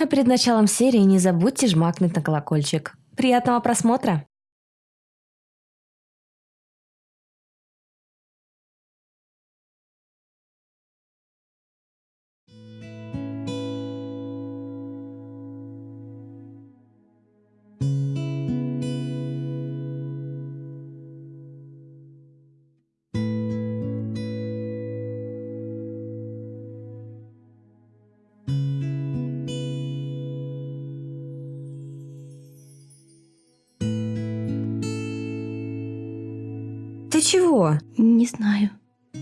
А перед началом серии не забудьте жмакнуть на колокольчик. Приятного просмотра! Чего? Не знаю.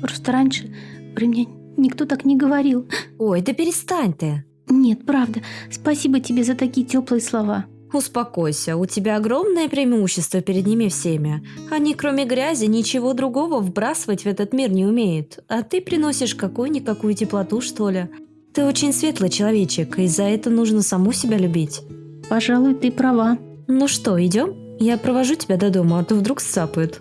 Просто раньше при мне никто так не говорил. Ой, да перестань ты. Нет, правда. Спасибо тебе за такие теплые слова. Успокойся, у тебя огромное преимущество перед ними всеми. Они, кроме грязи, ничего другого вбрасывать в этот мир не умеют. А ты приносишь какую-никакую теплоту, что ли. Ты очень светлый человечек, и за это нужно саму себя любить. Пожалуй, ты права. Ну что, идем? Я провожу тебя до дома, а то вдруг сцапают.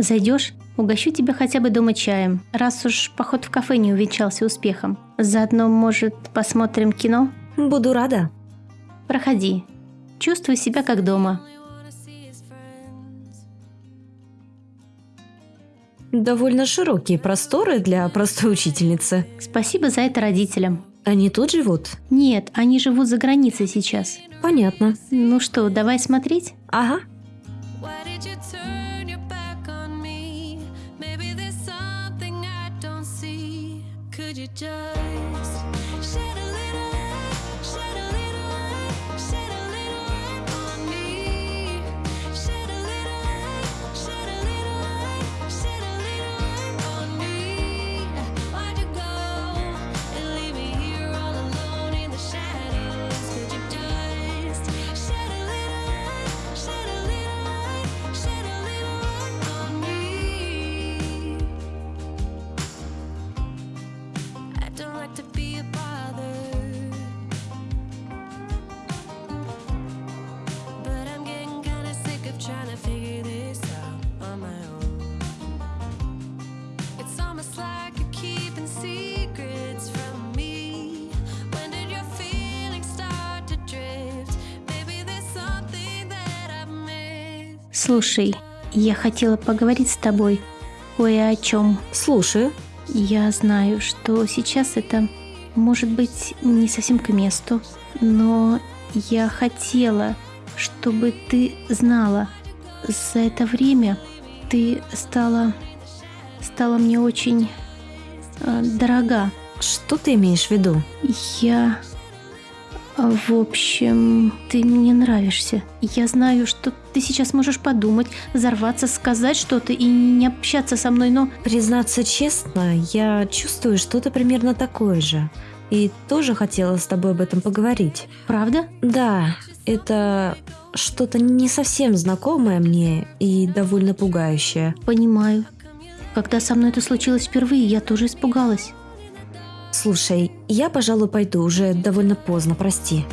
Зайдешь? Угощу тебя хотя бы дома чаем, раз уж поход в кафе не увенчался успехом. Заодно, может, посмотрим кино? Буду рада. Проходи. Чувствуй себя как дома. Довольно широкие просторы для простой учительницы. Спасибо за это родителям. Они тут живут? Нет, они живут за границей сейчас. Понятно. Ну что, давай смотреть? Ага. Why did you turn you just I don't like to be a bother, but I'm getting kinda sick of trying to figure this out on my own. It's almost like you're keeping secrets from me. When did your feelings start to drift? Maybe there's something that I've missed. Слушай, я хотела поговорить с тобой кое о чем. Слушаю. Я знаю, что сейчас это может быть не совсем к месту, но я хотела, чтобы ты знала, за это время ты стала стала мне очень э, дорога. Что ты имеешь в виду? Я... а, В общем, ты мне нравишься. Я знаю, что ты сейчас можешь подумать, взорваться, сказать что-то и не общаться со мной, но Признаться честно, я чувствую что-то примерно такое же. И тоже хотела с тобой об этом поговорить. правда? Да, это что-то не совсем знакомое мне и довольно пугающее. Понимаю. Когда со мной это случилось впервые, я тоже испугалась. Слушай, я, пожалуй, пойду, уже довольно поздно, прости.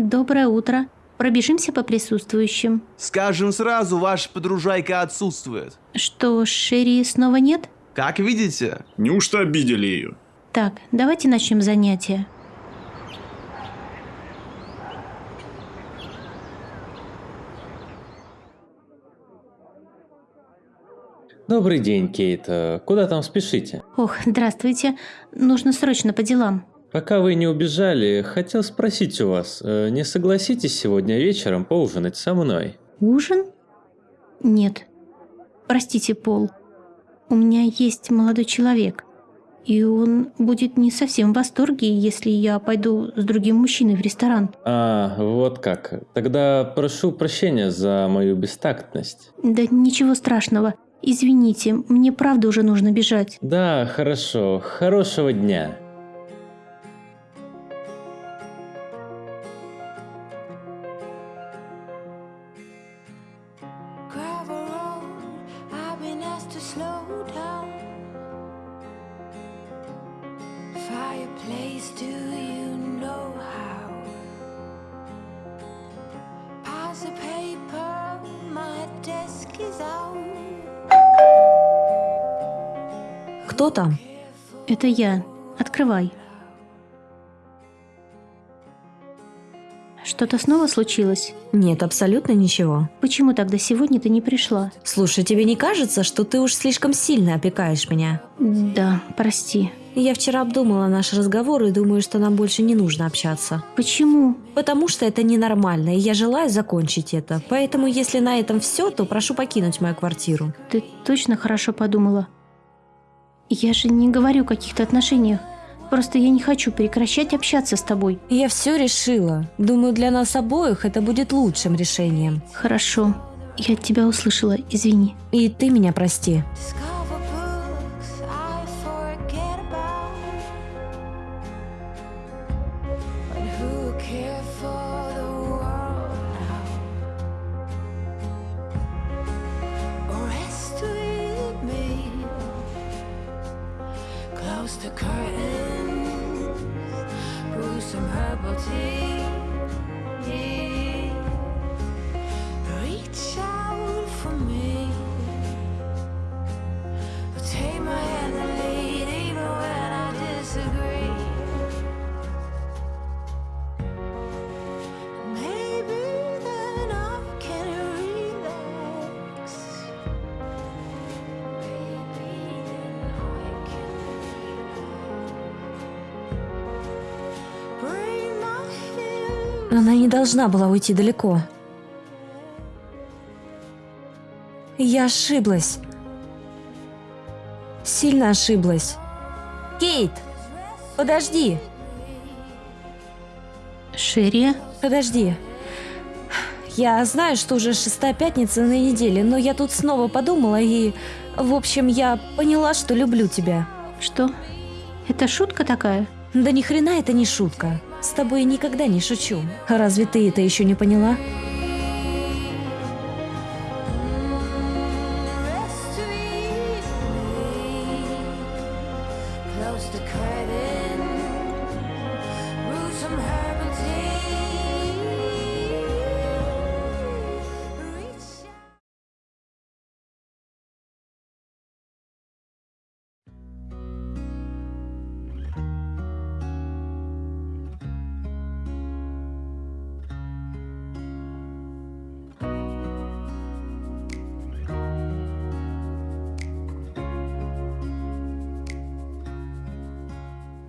Доброе утро. Пробежимся по присутствующим. Скажем сразу, ваша подружайка отсутствует. Что, Шерри снова нет? Как видите, Неужто обидели ее? Так, давайте начнем занятие. Добрый день, Кейт. Э, Куда там спешите? Ох, здравствуйте. Нужно срочно по делам. Пока вы не убежали, хотел спросить у вас, э, не согласитесь сегодня вечером поужинать со мной? Ужин? Нет. Простите, Пол. У меня есть молодой человек. И он будет не совсем в восторге, если я пойду с другим мужчиной в ресторан. А, вот как. Тогда прошу прощения за мою бестактность. Да ничего страшного. Извините, мне правда уже нужно бежать. Да, хорошо. Хорошего дня. Fireplace, do you know how? Pass the paper, my desk is out. Кто там? Это я. Открывай. Что-то снова случилось? Нет, абсолютно ничего. Почему тогда сегодня ты не пришла? Слушай, тебе не кажется, что ты уж слишком сильно опекаешь меня? Да, прости. Я вчера обдумала наш разговор и думаю, что нам больше не нужно общаться. Почему? Потому что это ненормально, и я желаю закончить это. Поэтому, если на этом все, то прошу покинуть мою квартиру. Ты точно хорошо подумала? Я же не говорю о каких-то отношениях. Просто я не хочу прекращать общаться с тобой. Я все решила. Думаю, для нас обоих это будет лучшим решением. Хорошо. Я тебя услышала, извини. И ты меня прости. Discover 아버지. Она не должна была уйти далеко. Я ошиблась. Сильно ошиблась. Кейт! Подожди! Шерри? Подожди. Я знаю, что уже шестая пятница на неделе, но я тут снова подумала и... В общем, я поняла, что люблю тебя. Что? Это шутка такая? Да ни хрена это не шутка. С тобой никогда не шучу. Разве ты это еще не поняла?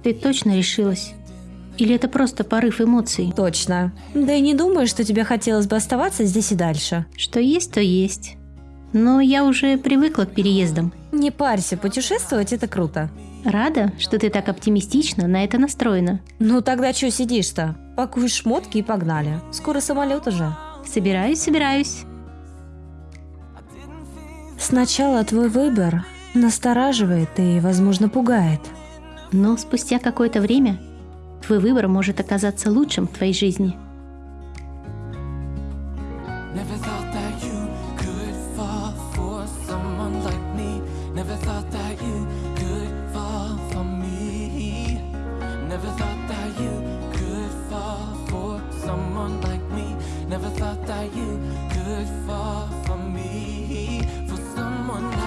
Ты точно решилась? Или это просто порыв эмоций? Точно. Да и не думаю, что тебе хотелось бы оставаться здесь и дальше. Что есть, то есть. Но я уже привыкла к переездам. Не парься, путешествовать это круто. Рада, что ты так оптимистично на это настроена. Ну тогда что сидишь-то? Пакуй шмотки и погнали. Скоро самолет уже. Собираюсь, собираюсь. Сначала твой выбор настораживает и, возможно, пугает но спустя какое-то время твой выбор может оказаться лучшим в твоей жизни. Never thought that you could fall for me, for someone like